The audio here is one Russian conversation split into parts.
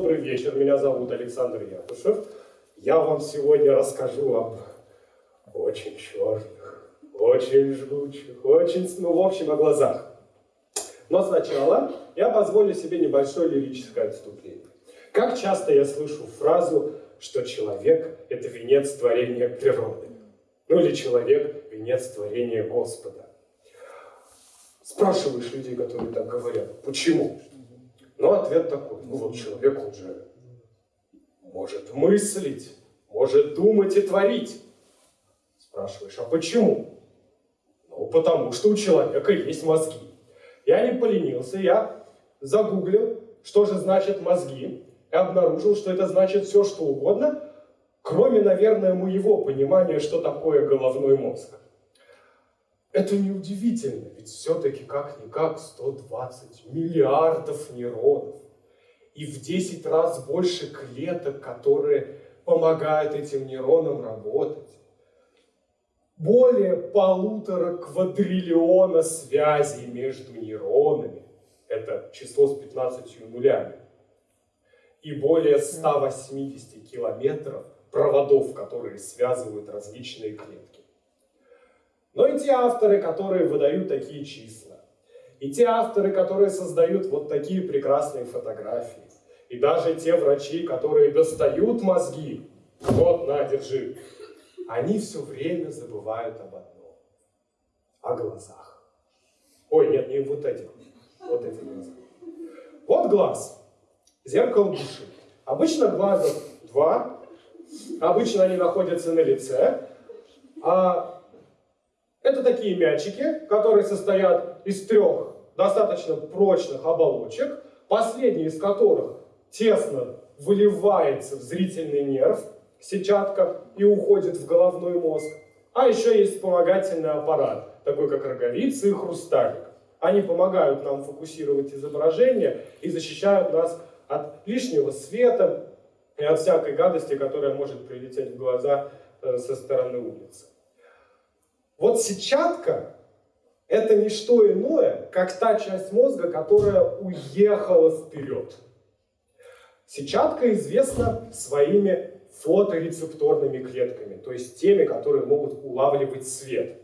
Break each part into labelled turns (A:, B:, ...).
A: добрый вечер. Меня зовут Александр Якушев. Я вам сегодня расскажу об очень черных, очень жгучих, очень, ну, в общем, о глазах. Но сначала я позволю себе небольшое лирическое отступление. Как часто я слышу фразу, что человек – это венец творения природы. Ну или человек – венец творения Господа. Спрашиваешь людей, которые так говорят, почему? Но ответ такой, ну вот человек, он же может мыслить, может думать и творить. Спрашиваешь, а почему? Ну, потому что у человека есть мозги. Я не поленился, я загуглил, что же значит мозги, и обнаружил, что это значит все, что угодно, кроме, наверное, моего понимания, что такое головной мозг. Это неудивительно, ведь все-таки как-никак 120 миллиардов нейронов и в 10 раз больше клеток, которые помогают этим нейронам работать. Более полутора квадриллиона связей между нейронами. Это число с 15 нулями. И более 180 километров проводов, которые связывают различные клетки. Но и те авторы, которые выдают такие числа, и те авторы, которые создают вот такие прекрасные фотографии, и даже те врачи, которые достают мозги, вот, на, держи, они все время забывают об одном, о глазах. Ой, нет, не вот этих, вот эти глаза. Вот глаз, зеркало души. Обычно глазов два, обычно они находятся на лице, а это такие мячики, которые состоят из трех достаточно прочных оболочек, последний из которых тесно выливается в зрительный нерв, сетчатка, и уходит в головной мозг. А еще есть вспомогательный аппарат, такой как роговица и хрусталик. Они помогают нам фокусировать изображение и защищают нас от лишнего света и от всякой гадости, которая может прилететь в глаза э, со стороны улицы. Вот сетчатка – это не что иное, как та часть мозга, которая уехала вперед. Сетчатка известна своими фоторецепторными клетками, то есть теми, которые могут улавливать свет.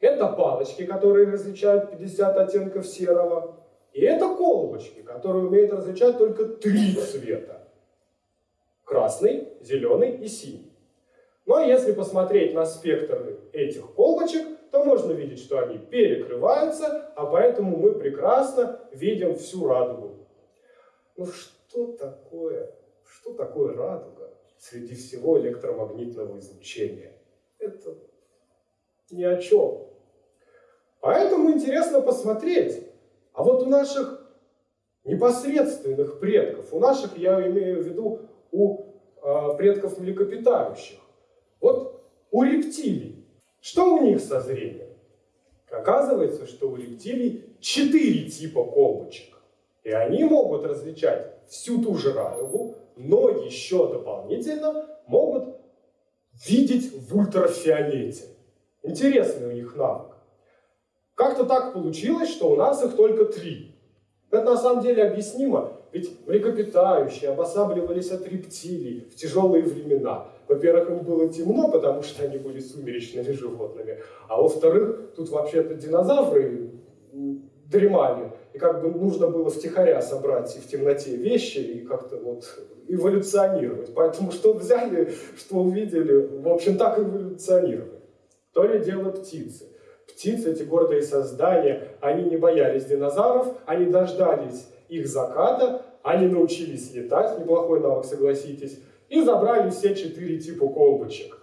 A: Это палочки, которые различают 50 оттенков серого, и это колбочки, которые умеют различать только три цвета. Красный, зеленый и синий. Ну, а если посмотреть на спектр этих колбочек, то можно видеть, что они перекрываются, а поэтому мы прекрасно видим всю радугу. Ну что такое, что такое радуга среди всего электромагнитного излучения? Это ни о чем. Поэтому интересно посмотреть, а вот у наших непосредственных предков, у наших, я имею в виду, у э, предков млекопитающих, вот у рептилий, что у них со зрением? Оказывается, что у рептилий четыре типа колбочек. И они могут различать всю ту же радугу, но еще дополнительно могут видеть в ультрафиолете. Интересный у них навык. Как-то так получилось, что у нас их только три. Это на самом деле объяснимо, ведь млекопитающие обосабливались от рептилий в тяжелые времена. Во-первых, им было темно, потому что они были сумеречными животными. А во-вторых, тут вообще-то динозавры дремали. И как бы нужно было втихаря собрать и в темноте вещи и как-то вот эволюционировать. Поэтому что взяли, что увидели, в общем, так эволюционировали. То ли дело птицы. Птицы, эти гордые создания, они не боялись динозавров, они дождались их заката, они научились летать, неплохой навык, согласитесь, и забрали все четыре типа колбочек.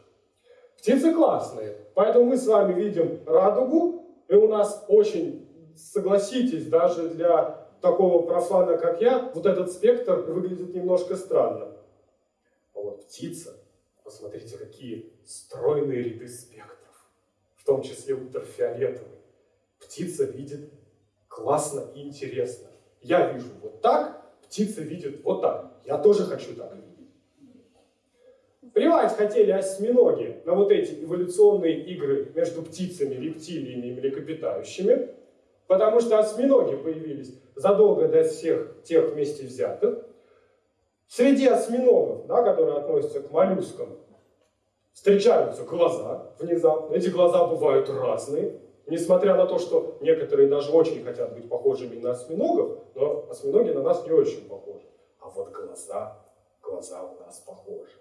A: Птицы классные, поэтому мы с вами видим радугу, и у нас очень, согласитесь, даже для такого профана, как я, вот этот спектр выглядит немножко странно. А вот птица, посмотрите, какие стройные ряды спектров, в том числе ультрафиолетовый. Птица видит классно и интересно. Я вижу вот так, птица видит вот так. Я тоже хочу так видеть. Плевать хотели осьминоги на вот эти эволюционные игры между птицами, рептилиями и млекопитающими, потому что осьминоги появились задолго до всех тех вместе взятых. Среди осьминогов, да, которые относятся к моллюскам, встречаются глаза внезапно. Эти глаза бывают разные. Несмотря на то, что некоторые даже очень хотят быть похожими на осьминогов, но осьминоги на нас не очень похожи. А вот глаза, глаза у нас похожи.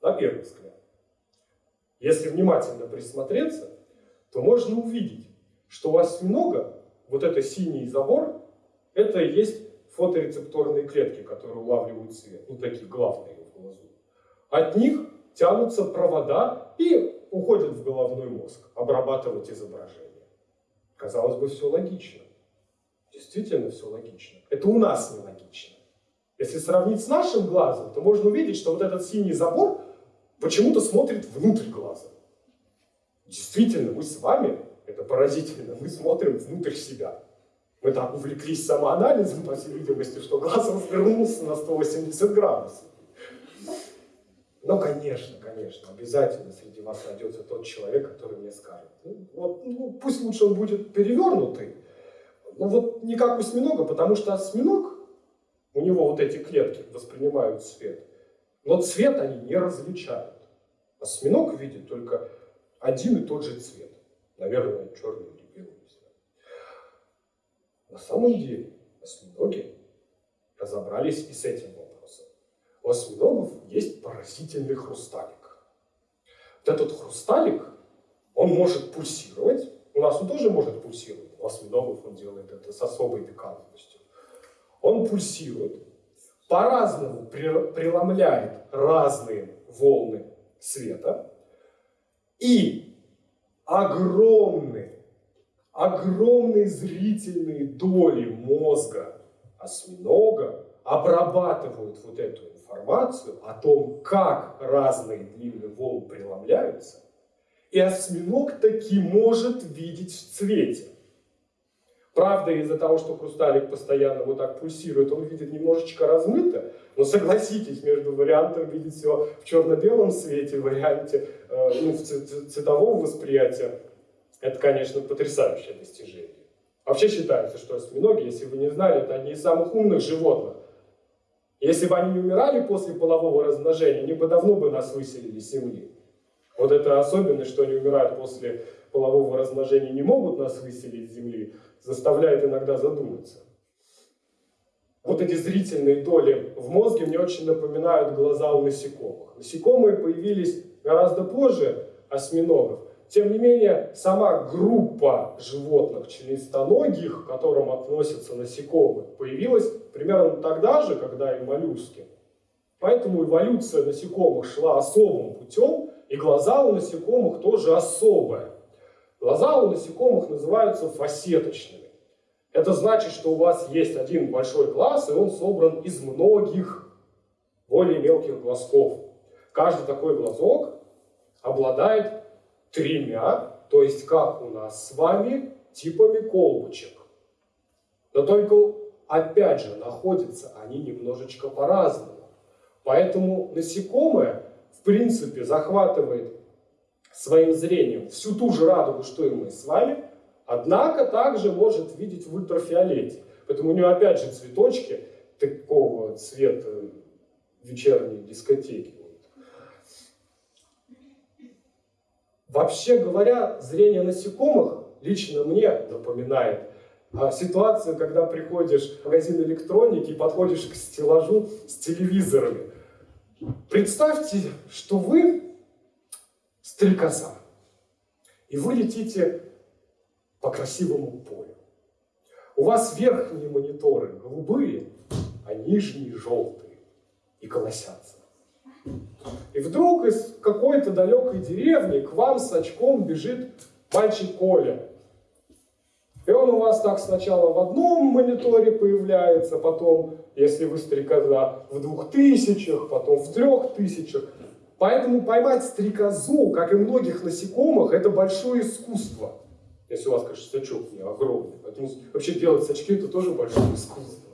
A: На первый взгляд. Если внимательно присмотреться, то можно увидеть, что у осьминога вот это синий забор, это и есть фоторецепторные клетки, которые улавливают свет, ну такие главные в глазу. От них тянутся провода и уходят в головной мозг, обрабатывать изображение. Казалось бы, все логично. Действительно все логично. Это у нас не логично. Если сравнить с нашим глазом, то можно увидеть, что вот этот синий забор почему-то смотрит внутрь глаза. Действительно, мы с вами, это поразительно, мы смотрим внутрь себя. Мы так увлеклись самоанализом, по всей видимости, что глаз развернулся на 180 градусов. Но, конечно, конечно, обязательно среди вас найдется тот человек, который мне скажет, ну, вот, ну, пусть лучше он будет перевернутый, ну вот не как осьминога, потому что осьминог, у него вот эти клетки воспринимают свет, но цвет они не различают. Осьминог видит только один и тот же цвет. Наверное, черный или белый. На самом деле осьминоги разобрались и с этим. У осьминогов есть поразительный хрусталик. Вот этот хрусталик, он может пульсировать. У нас он тоже может пульсировать. У осьминогов он делает это с особой пикантностью. Он пульсирует, по-разному преломляет разные волны света и огромные, огромные зрительные доли мозга осьминога обрабатывают вот эту информацию о том, как разные длины волн преломляются, и осьминог таки может видеть в цвете. Правда, из-за того, что хрусталик постоянно вот так пульсирует, он видит немножечко размыто, но согласитесь, между вариантом видеть все в черно-белом свете, варианте э, ну, цветового восприятия, это, конечно, потрясающее достижение. Вообще считается, что осьминоги, если вы не знали, это одни из самых умных животных. Если бы они не умирали после полового размножения, они бы давно бы нас выселили с Земли. Вот это особенность, что они умирают после полового размножения, не могут нас выселить с Земли, заставляет иногда задуматься. Вот эти зрительные доли в мозге мне очень напоминают глаза у насекомых. Насекомые появились гораздо позже осьминогов. Тем не менее, сама группа животных членистоногих, к которым относятся насекомые, появилась примерно тогда же, когда и моллюски. Поэтому эволюция насекомых шла особым путем, и глаза у насекомых тоже особые. Глаза у насекомых называются фасеточными. Это значит, что у вас есть один большой глаз, и он собран из многих более мелких глазков. Каждый такой глазок обладает тремя, то есть как у нас с вами, типами колбочек. Но только, опять же, находятся они немножечко по-разному. Поэтому насекомое, в принципе, захватывает своим зрением всю ту же радугу, что и мы с вами, однако также может видеть в ультрафиолете. Поэтому у нее опять же цветочки такого цвета вечерней дискотеки. Вообще говоря, зрение насекомых лично мне напоминает а, ситуацию, когда приходишь в магазин электроники и подходишь к стеллажу с телевизорами. Представьте, что вы стрекоза. И вы летите по красивому полю. У вас верхние мониторы голубые, а нижние желтые и колосятся. И вдруг из какой-то далекой деревни к вам с очком бежит мальчик Коля. И он у вас так сначала в одном мониторе появляется, потом, если вы стрекоза, в двух тысячах, потом в трех тысячах. Поэтому поймать стрекозу, как и многих насекомых, это большое искусство. Если у вас, конечно, сачок не огромный. Поэтому вообще делать сачки это тоже большое искусство.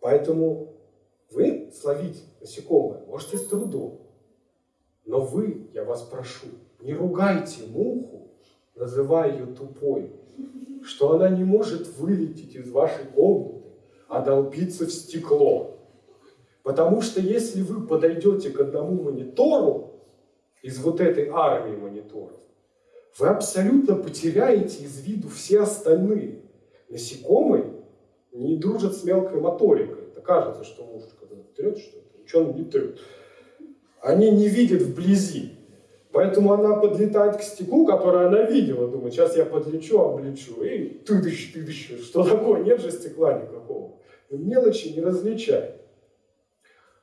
A: Поэтому словить насекомое можете с трудом. Но вы, я вас прошу, не ругайте муху, называя ее тупой, что она не может вылететь из вашей комнаты, а долбиться в стекло. Потому что если вы подойдете к одному монитору из вот этой армии мониторов, вы абсолютно потеряете из виду все остальные. Насекомые не дружат с мелкой моторикой. Это кажется, что муж когда трет что-то, он не трет. Они не видят вблизи. Поэтому она подлетает к стеклу, которое она видела, думает, сейчас я подлечу, облечу, и тыдыщ, тыдыщ, что такое, нет же стекла никакого. Мелочи не различает.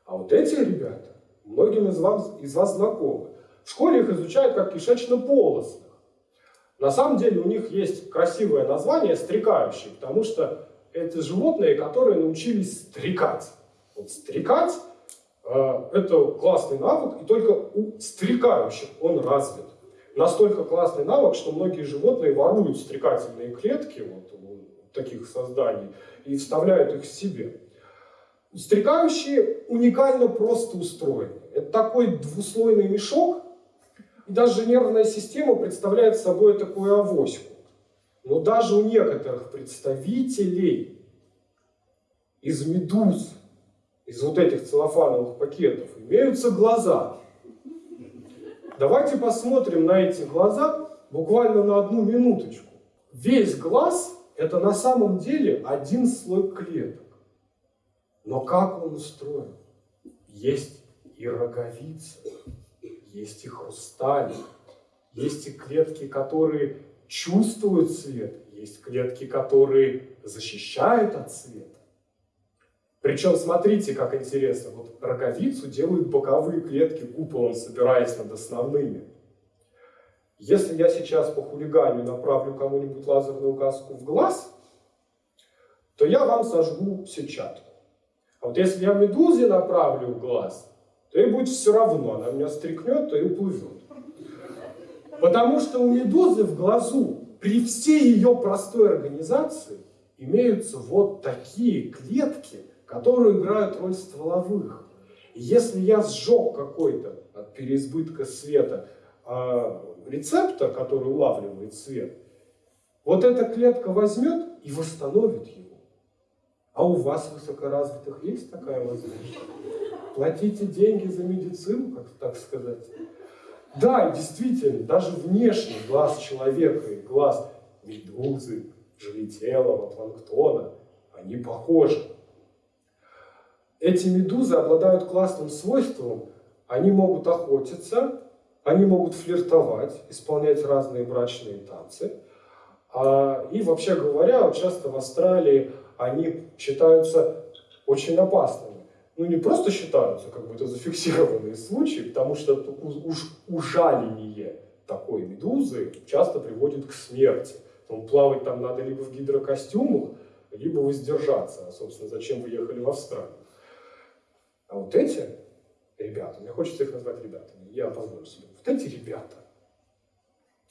A: А вот эти ребята, многим из вас, из вас знакомы. В школе их изучают как кишечно-полостных. На самом деле у них есть красивое название «стрекающие», потому что это животные, которые научились стрекать. Стрекать э, – это классный навык, и только у стрекающих он развит. Настолько классный навык, что многие животные воруют стрекательные клетки вот, у таких созданий и вставляют их себе. Стрекающие уникально просто устроены. Это такой двуслойный мешок, и даже нервная система представляет собой такую авоську. Но даже у некоторых представителей из медуз, из вот этих целлофановых пакетов, имеются глаза. Давайте посмотрим на эти глаза буквально на одну минуточку. Весь глаз – это на самом деле один слой клеток. Но как он устроен? Есть и роговица, есть и хрусталик, есть и клетки, которые чувствуют свет, есть клетки, которые защищают от света. Причем смотрите, как интересно, вот роговицу делают боковые клетки куполом, собираясь над основными. Если я сейчас по хулиганию направлю кому-нибудь лазерную указку в глаз, то я вам сожгу сетчатку. А вот если я медузе направлю в глаз, то ей будет все равно, она меня стрикнет, то и уплывет. Потому что у медузы в глазу при всей ее простой организации имеются вот такие клетки, которые играют роль стволовых. Если я сжег какой-то от переизбытка света э, рецептор, который улавливает свет, вот эта клетка возьмет и восстановит его. А у вас, высокоразвитых, есть такая возможность? Платите деньги за медицину, как так сказать. Да, действительно, даже внешний глаз человека и глаз медузы, живителого, планктона, они похожи. Эти медузы обладают классным свойством, они могут охотиться, они могут флиртовать, исполнять разные брачные танцы. А, и вообще говоря, часто в Австралии они считаются очень опасными. Ну, не просто считаются, как бы это зафиксированные случаи, потому что уж ужаление такой медузы часто приводит к смерти. Поэтому плавать там надо либо в гидрокостюмах, либо воздержаться. А, собственно, зачем вы ехали в Австралию? А вот эти ребята, мне хочется их назвать ребятами, я позволю себе. Вот эти ребята,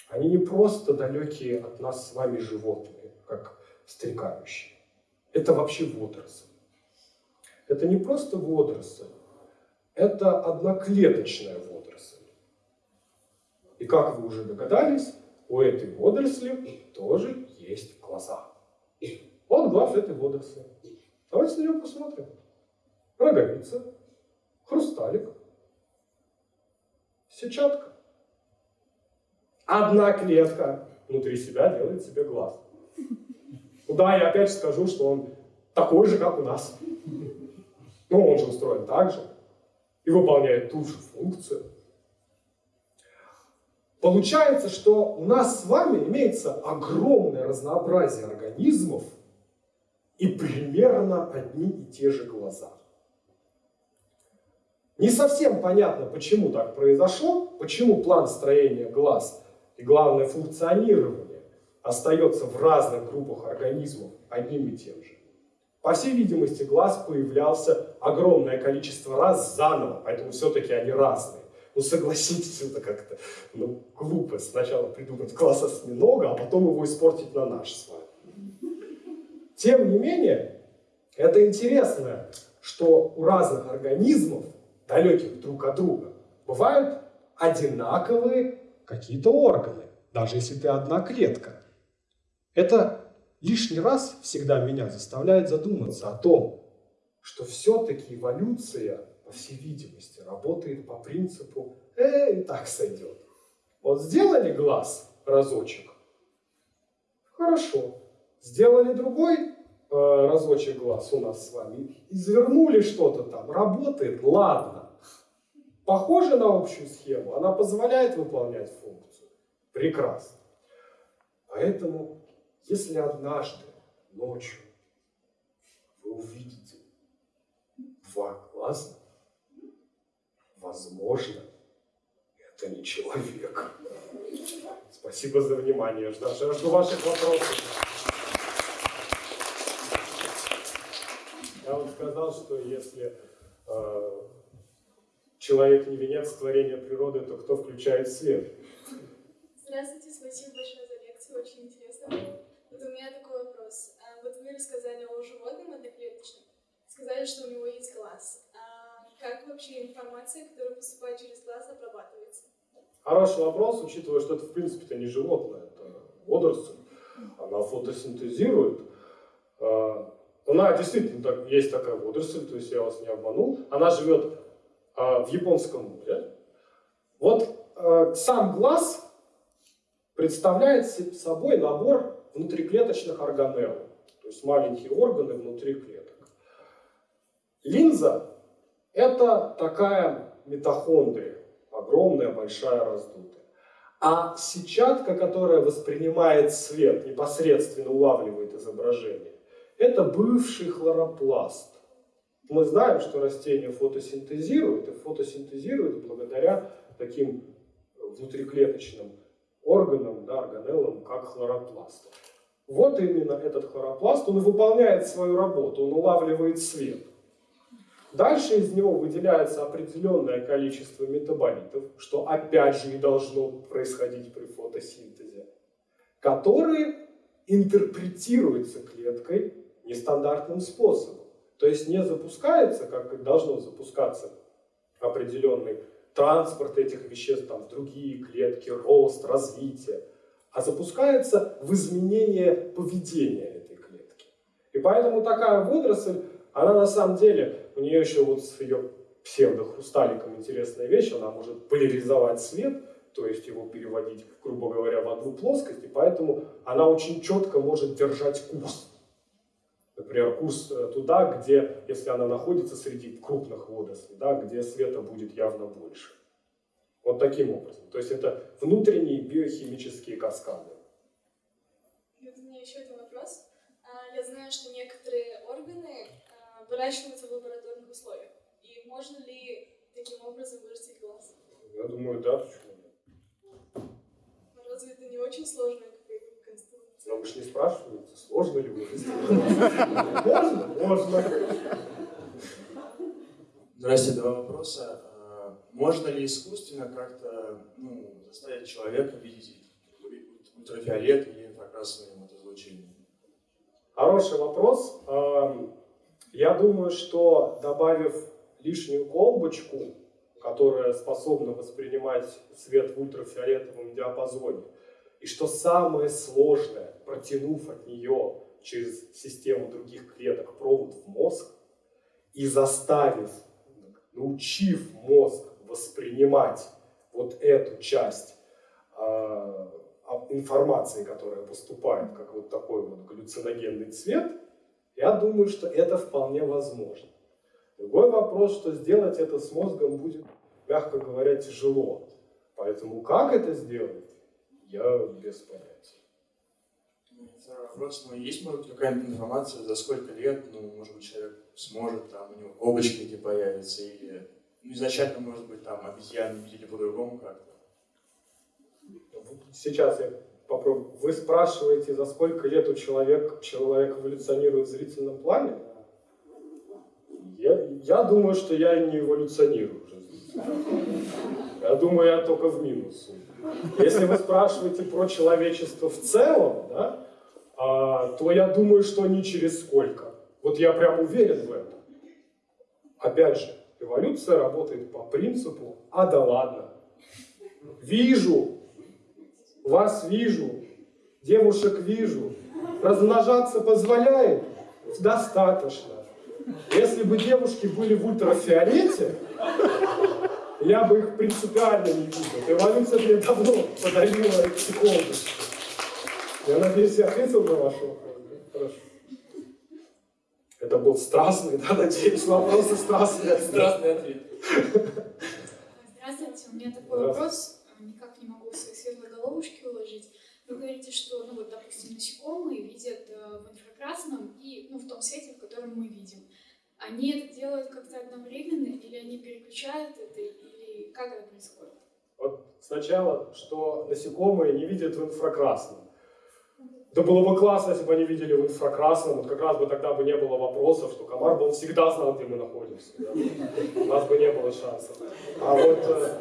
A: они не просто далекие от нас с вами животные, как стрекающие. Это вообще водоросль. Это не просто водоросль, это одноклеточная водоросль. И как вы уже догадались, у этой водоросли тоже есть глаза. Вот глаз этой водоросли. Давайте на него посмотрим. Роговица, хрусталик, сетчатка. Одна клетка внутри себя делает себе глаз. Да, я опять скажу, что он такой же, как у нас. Но он же устроен так же и выполняет ту же функцию. Получается, что у нас с вами имеется огромное разнообразие организмов и примерно одни и те же глаза. Не совсем понятно, почему так произошло, почему план строения глаз и главное функционирование остается в разных группах организмов одним и тем же. По всей видимости, глаз появлялся огромное количество раз заново, поэтому все-таки они разные. Ну согласитесь, это как-то ну, глупо сначала придумать глаз осьминога, а потом его испортить на наш с вами. Тем не менее, это интересно, что у разных организмов, далеких друг от друга, бывают одинаковые какие-то органы, даже если ты одна клетка. Это лишний раз всегда меня заставляет задуматься о том, что все-таки эволюция, по всей видимости, работает по принципу «э, и так сойдет». Вот сделали глаз разочек, хорошо. Сделали другой э, разочек глаз у нас с вами, извернули что-то там, работает, ладно. Похоже на общую схему, она позволяет выполнять функцию. Прекрасно. Поэтому, если однажды ночью вы увидите два глаза, возможно, это не человек. Спасибо за внимание. Жду ваших вопросов. Я вам сказал, что если э, человек не венец творения природы, то кто включает свет?
B: Здравствуйте, спасибо большое за лекцию, очень интересно было. Вот у меня такой вопрос. А, вот вы рассказали о животном одноклеточном, сказали, что у него есть глаз. А как вообще информация, которая поступает через глаз, обрабатывается?
A: Хороший вопрос, учитывая, что это в принципе-то не животное, это водоросль. Она фотосинтезирует. А, она действительно так, есть такая водоросль, то есть я вас не обманул. Она живет в Японском море. Вот а, сам глаз представляет собой набор внутриклеточных органелл, то есть маленькие органы внутри клеток. Линза – это такая митохондрия, огромная, большая, раздутая. А сетчатка, которая воспринимает свет, непосредственно улавливает изображение, это бывший хлоропласт. Мы знаем, что растения фотосинтезируют, и фотосинтезируют благодаря таким внутриклеточным органам, да, органеллам, как хлоропласт. Вот именно этот хлоропласт, он выполняет свою работу, он улавливает свет. Дальше из него выделяется определенное количество метаболитов, что опять же и должно происходить при фотосинтезе, которые интерпретируются клеткой нестандартным способом. То есть не запускается, как должно запускаться определенный транспорт этих веществ там, в другие клетки, рост, развитие, а запускается в изменение поведения этой клетки. И поэтому такая водоросль, она на самом деле, у нее еще вот с ее псевдохрусталиком интересная вещь, она может поляризовать свет, то есть его переводить, грубо говоря, в одну плоскость, и поэтому она очень четко может держать курс например, курс э, туда, где, если она находится среди крупных водорослей, да, где света будет явно больше. Вот таким образом. То есть это внутренние биохимические каскады.
B: Вот у меня еще один вопрос. А, я знаю, что некоторые органы а, выращиваются в лабораторных условиях. И можно ли таким образом вырастить глаз?
A: Я думаю, да, почему
B: нет. Разве это не очень сложно?
A: Но вы же не спрашиваете, сложно ли вывести. Можно? Можно.
C: Здравствуйте, два вопроса. А, можно ли искусственно как-то ну, заставить человека видеть ультрафиолет или инфракрасное излучение?
A: Хороший вопрос. Я думаю, что добавив лишнюю колбочку, которая способна воспринимать свет в ультрафиолетовом диапазоне, и что самое сложное, протянув от нее через систему других клеток провод в мозг и заставив, научив мозг воспринимать вот эту часть э, информации, которая поступает, как вот такой вот галлюциногенный цвет, я думаю, что это вполне возможно. Другой вопрос, что сделать это с мозгом будет, мягко говоря, тяжело. Поэтому как это сделать, я без понятия.
C: Второй вопрос. Ну, есть, может какая-нибудь информация, за сколько лет, ну, может быть, человек сможет, там, у него облачки эти появятся, или ну, изначально, может быть, там, обезьяны видели по-другому как-то?
A: Сейчас я попробую. Вы спрашиваете, за сколько лет у человека, человек эволюционирует в зрительном плане? Я, я думаю, что я не эволюционирую. Я думаю, я только в минус. Если вы спрашиваете про человечество в целом, да, то я думаю, что не через сколько. Вот я прям уверен в этом. Опять же, эволюция работает по принципу «а да ладно». Вижу, вас вижу, девушек вижу, размножаться позволяет? Достаточно. Если бы девушки были в ультрафиолете, я бы их принципиально не видел. Эволюция мне давно подарила эти. Я надеюсь, я ответил на ваш вопрос. Хорошо. Это был страстный, да, надеюсь, вопросы страстные.
D: Страстный ответ.
B: Здравствуйте, у меня такой вопрос, а, никак не могу в свои светлые головушки уложить. Вы говорите, что, ну вот, допустим, насекомые видят э, в инфракрасном и, ну, в том свете, в котором мы видим. Они это делают как-то одновременно, или они переключают это, или как это происходит?
A: Вот сначала, что насекомые не видят в инфракрасном. Да было бы классно, если бы они видели в инфракрасном, вот как раз бы тогда бы не было вопросов, что комар бы он всегда знал, где мы находимся. Да? У нас бы не было шансов. А вот э,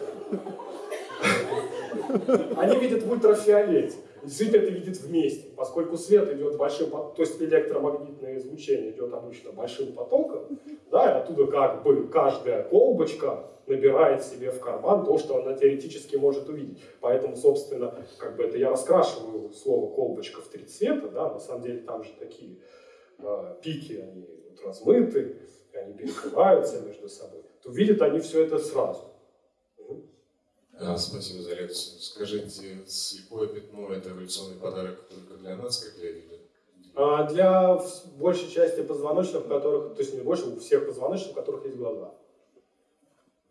A: они видят в ультрафиолете. Действительно это видит вместе, поскольку свет идет большим, то есть электромагнитное излучение идет обычно большим потоком, да, и оттуда как бы каждая колбочка набирает себе в карман то, что она теоретически может увидеть. Поэтому, собственно, как бы это я раскрашиваю слово колбочка в три цвета, да, на самом деле там же такие э, пики, они вот размыты, они перекрываются между собой. То видят они все это сразу.
E: А, спасибо за лекцию. Скажите, слепое пятно – это эволюционный подарок только для нас, как для вида?
A: А для большей части позвоночных, у которых, то есть не больше, у всех позвоночных, у которых есть глаза.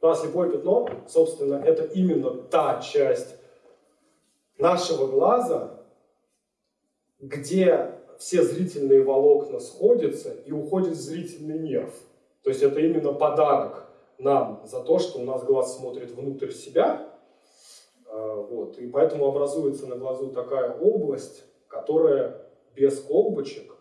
A: Ну, а слепое пятно, собственно, это именно та часть нашего глаза, где все зрительные волокна сходятся и уходит зрительный нерв. То есть это именно подарок нам за то, что у нас глаз смотрит внутрь себя, вот. И поэтому образуется на глазу такая область, которая без колбочек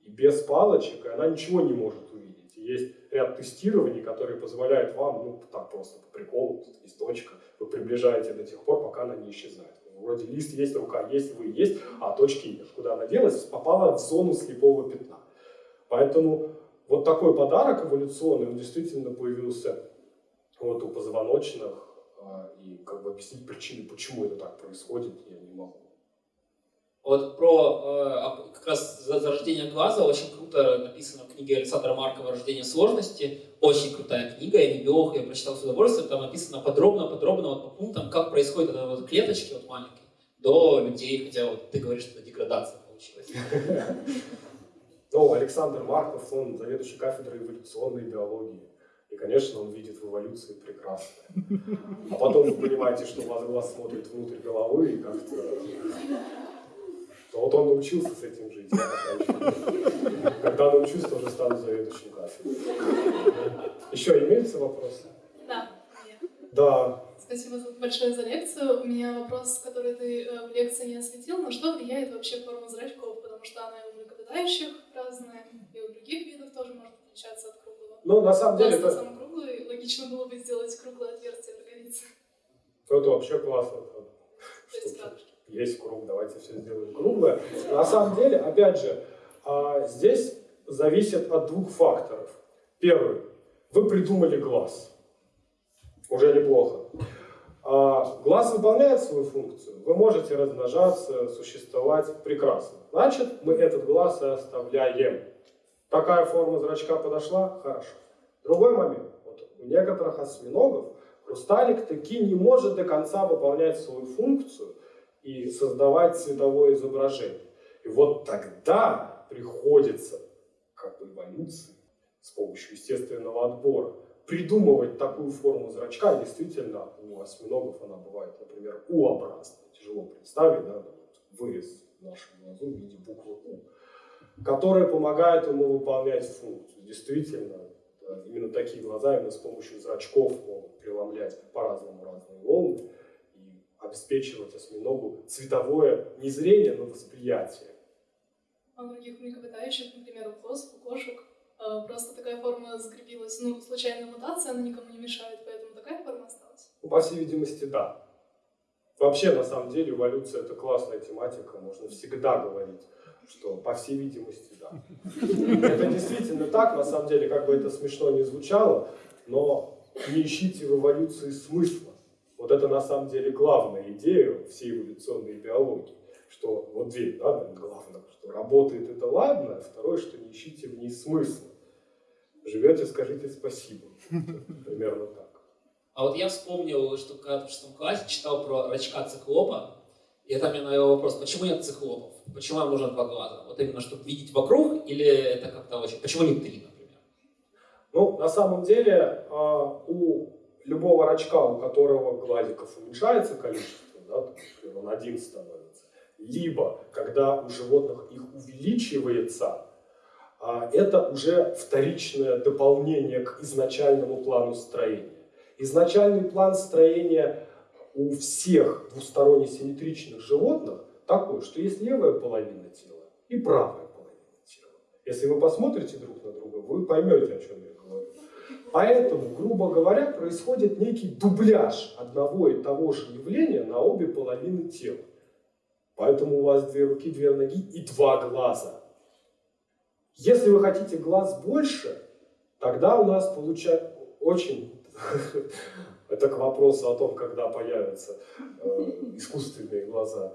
A: и без палочек, и она ничего не может увидеть. Есть ряд тестирований, которые позволяют вам, ну, так просто по приколу, тут есть точка, вы приближаете до тех пор, пока она не исчезает. Вроде лист есть, рука есть, вы есть, а точки нет. Куда она делась? Попала в зону слепого пятна. Поэтому вот такой подарок эволюционный, он действительно появился вот у позвоночных, а, и как бы объяснить причины, почему это так происходит, я не могу.
D: Вот про э, как раз зарождение глаза очень круто написано в книге Александра Маркова «Рождение сложности». Очень крутая книга, я не биолог, я прочитал с удовольствием. Там написано подробно-подробно вот по пунктам, как происходит это вот клеточки вот маленькие до людей, хотя вот ты говоришь, что это деградация получилась.
A: Ну, Александр Марков, он заведующий кафедрой эволюционной биологии. И, конечно, он видит в эволюции прекрасное. А потом вы понимаете, что у вас глаз смотрит внутрь головы, и как-то... Но вот он научился с этим жить. Когда научусь, тоже стану заведующим кафедрой. Еще имеются вопросы?
F: Да.
A: Да.
F: Спасибо большое за лекцию. У меня вопрос, который ты э, в лекции не осветил. На что влияет вообще форма зрачков? Потому что она и у млекопитающих разная, и у других видов тоже может отличаться от.
A: Ну, на самом деле...
F: это... сам круглый, логично было бы сделать круглое отверстие в роговице.
A: Это вообще классно.
F: Есть.
A: Есть круг, давайте все сделаем круглое. На самом деле, опять же, а, здесь зависит от двух факторов. Первый. Вы придумали глаз. Уже неплохо. А, глаз выполняет свою функцию. Вы можете размножаться, существовать прекрасно. Значит, мы этот глаз и оставляем. Такая форма зрачка подошла? Хорошо. Другой момент. Вот у некоторых осьминогов хрусталик таки не может до конца выполнять свою функцию и создавать цветовое изображение. И вот тогда приходится, как бы эволюции, с помощью естественного отбора, придумывать такую форму зрачка. Действительно, у осьминогов она бывает, например, У-образная. Тяжело представить, да, вырез в нашем глазу в виде буквы У которые помогают ему выполнять функцию. Действительно, да, именно такие глаза именно с помощью зрачков могут преломлять по-разному разные волны и обеспечивать осьминогу цветовое не зрение, но восприятие.
F: А многих млекопитающих, например, у коз, у кошек, э, просто такая форма закрепилась. Ну, случайная мутация, она никому не мешает, поэтому такая форма осталась?
A: Ну, по всей видимости, да. Вообще, на самом деле, эволюция – это классная тематика, можно всегда говорить что, по всей видимости, да. Это действительно так, на самом деле, как бы это смешно не звучало, но не ищите в эволюции смысла. Вот это на самом деле главная идея всей эволюционной биологии, что вот две, да, главное, что работает это ладно, а второе, что не ищите в ней смысла. Живете, скажите спасибо. Примерно так.
D: А вот я вспомнил, что когда в шестом классе читал про рачка циклопа, и это мне навел вопрос, почему нет циклопов? Почему нам нужно два глаза? Вот именно, чтобы видеть вокруг, или это как-то очень... Почему не три, например?
A: Ну, на самом деле, а, у любого рачка, у которого глазиков уменьшается количество, да, например, он один становится, либо когда у животных их увеличивается, а, это уже вторичное дополнение к изначальному плану строения. Изначальный план строения у всех двусторонне симметричных животных такой, что есть левая половина тела и правая половина тела. Если вы посмотрите друг на друга, вы поймете, о чем я говорю. Поэтому, грубо говоря, происходит некий дубляж одного и того же явления на обе половины тела. Поэтому у вас две руки, две ноги и два глаза. Если вы хотите глаз больше, тогда у нас получается очень Это к вопросу о том, когда появятся э, искусственные глаза.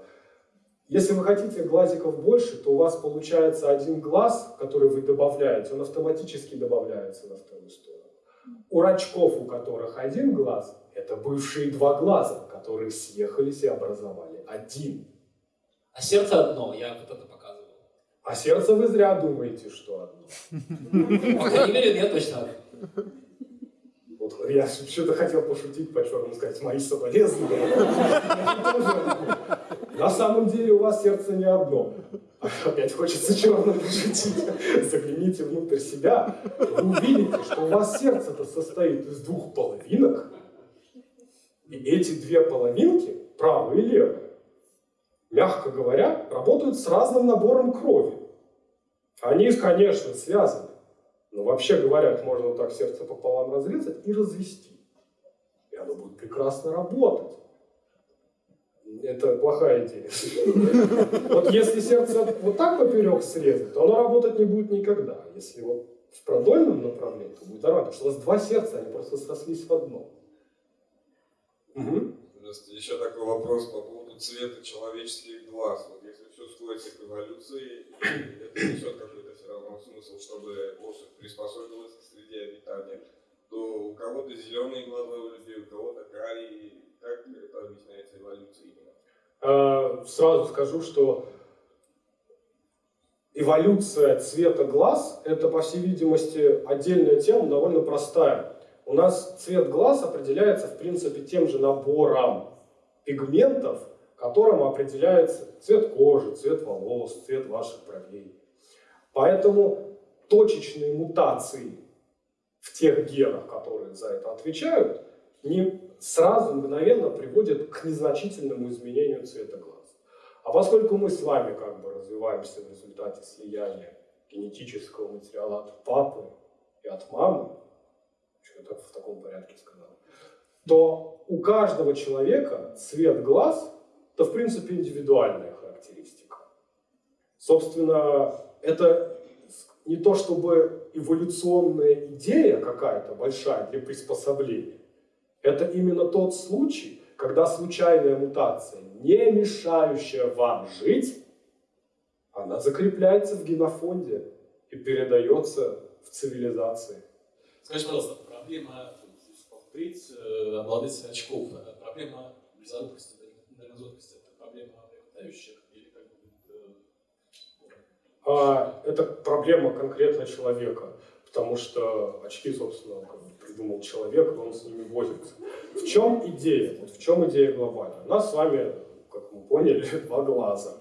A: Если вы хотите глазиков больше, то у вас получается один глаз, который вы добавляете, он автоматически добавляется на вторую сторону. У рачков, у которых один глаз, это бывшие два глаза, которые съехались и образовали один.
D: А сердце одно, я вот это показывал.
A: А сердце вы зря думаете, что одно.
D: По крайней мере, нет точно.
A: Вот я что-то хотел пошутить по-черному, сказать, мои соболезнования. На самом деле у вас сердце не одно. Опять хочется черным пошутить. Загляните внутрь себя, вы увидите, что у вас сердце-то состоит из двух половинок. И эти две половинки, правая и левая, мягко говоря, работают с разным набором крови. Они, конечно, связаны. Но вообще говоря, можно так сердце пополам разрезать и развести. И оно будет прекрасно работать. Это плохая идея. Вот если сердце вот так поперек срезать, то оно работать не будет никогда. Если вот в продольном направлении, то будет нормально. Потому что у вас два сердца, они просто срослись в одно.
E: Угу. Еще такой вопрос по поводу цвета человеческих глаз. Вот если все сводится к эволюции, это несет какой-то равно смысл, чтобы особь приспособилась к среде обитания, то у кого-то зеленые глаза у людей, у кого-то карие. Как это объясняется эволюцией именно?
A: А, сразу скажу, что эволюция цвета глаз – это, по всей видимости, отдельная тема, довольно простая. У нас цвет глаз определяется, в принципе, тем же набором пигментов, которым определяется цвет кожи, цвет волос, цвет ваших бровей. Поэтому точечные мутации в тех генах, которые за это отвечают, не сразу мгновенно приводят к незначительному изменению цвета глаз. А поскольку мы с вами как бы развиваемся в результате слияния генетического материала от папы и от мамы, что я в таком порядке сказал, то у каждого человека цвет глаз – это, в принципе, индивидуальная характеристика. Собственно, это не то чтобы эволюционная идея какая-то большая для приспособления. Это именно тот случай, когда случайная мутация, не мешающая вам жить, она закрепляется в генофонде и передается в цивилизации.
G: Скажи, пожалуйста, проблема повторить, э, обладать очков, проблема близорукости, дальнозоркости, это проблема млекопитающих
A: а это проблема конкретно человека, потому что очки, собственно, придумал человек, он с ними возится. В чем идея? Вот в чем идея глобальная? У нас с вами, как мы поняли, два глаза.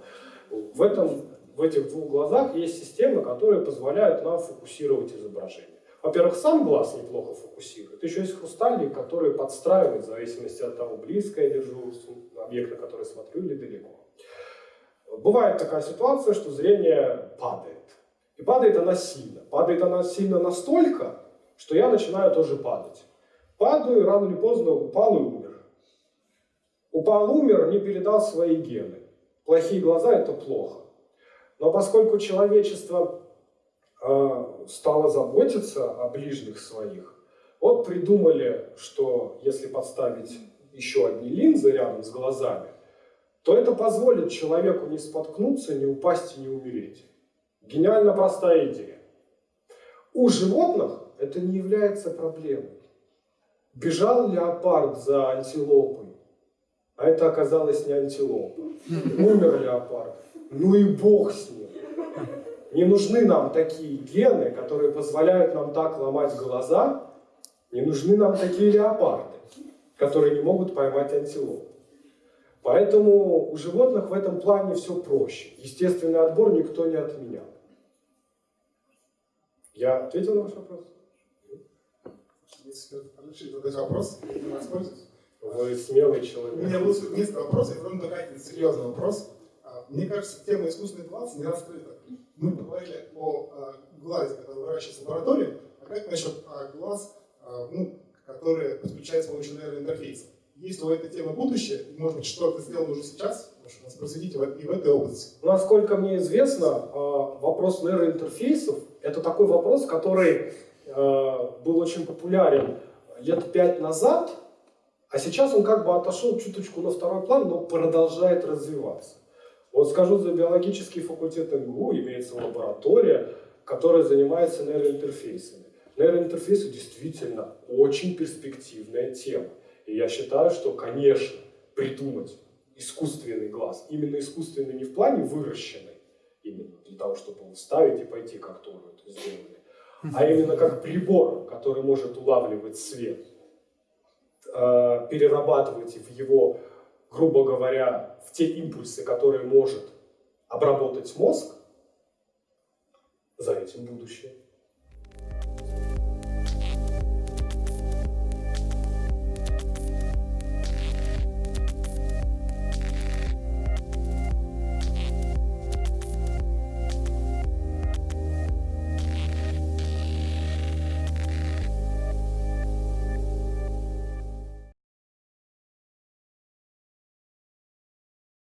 A: В, этом, в этих двух глазах есть системы, которые позволяют нам фокусировать изображение. Во-первых, сам глаз неплохо фокусирует. Еще есть хрустальник, который подстраивает в зависимости от того, близко я держу объект, на который смотрю, или далеко бывает такая ситуация, что зрение падает. И падает она сильно. Падает она сильно настолько, что я начинаю тоже падать. Падаю, рано или поздно упал и умер. Упал, умер, не передал свои гены. Плохие глаза – это плохо. Но поскольку человечество э, стало заботиться о ближних своих, вот придумали, что если подставить еще одни линзы рядом с глазами, то это позволит человеку не споткнуться, не упасть и не умереть. Гениально простая идея. У животных это не является проблемой. Бежал леопард за антилопой, а это оказалось не антилопа. Умер леопард. Ну и бог с ним. Не нужны нам такие гены, которые позволяют нам так ломать глаза. Не нужны нам такие леопарды, которые не могут поймать антилопу. Поэтому у животных в этом плане все проще. Естественный отбор никто не отменял. Я ответил на ваш вопрос?
H: Если разрешить задать вопрос, я не воспользуюсь.
A: Вы смелый
H: У
A: человек.
H: меня будет несколько вопросов, и потом такой серьезный вопрос. А, Мне кажется, тема искусственный глаз не раскрыта. Мы поговорили о а, глазе, который выращивается в лаборатории, а как насчет глаз, а, ну, который подключается с помощью нейроинтерфейса? Есть ли у этой темы будущее? И, может быть, что-то сделано уже сейчас? Может, нас просветите и в этой области.
A: Насколько мне известно, э, вопрос нейроинтерфейсов – это такой вопрос, который э, был очень популярен лет пять назад, а сейчас он как бы отошел чуточку на второй план, но продолжает развиваться. Вот скажу за биологический факультет МГУ, имеется лаборатория, которая занимается нейроинтерфейсами. Нейроинтерфейсы действительно очень перспективная тема. И я считаю, что, конечно, придумать искусственный глаз, именно искусственный не в плане выращенный, именно для того, чтобы его вставить и пойти, как Тору это сделали, а именно как прибор, который может улавливать свет, э, перерабатывать в его, грубо говоря, в те импульсы, которые может обработать мозг, за этим будущее.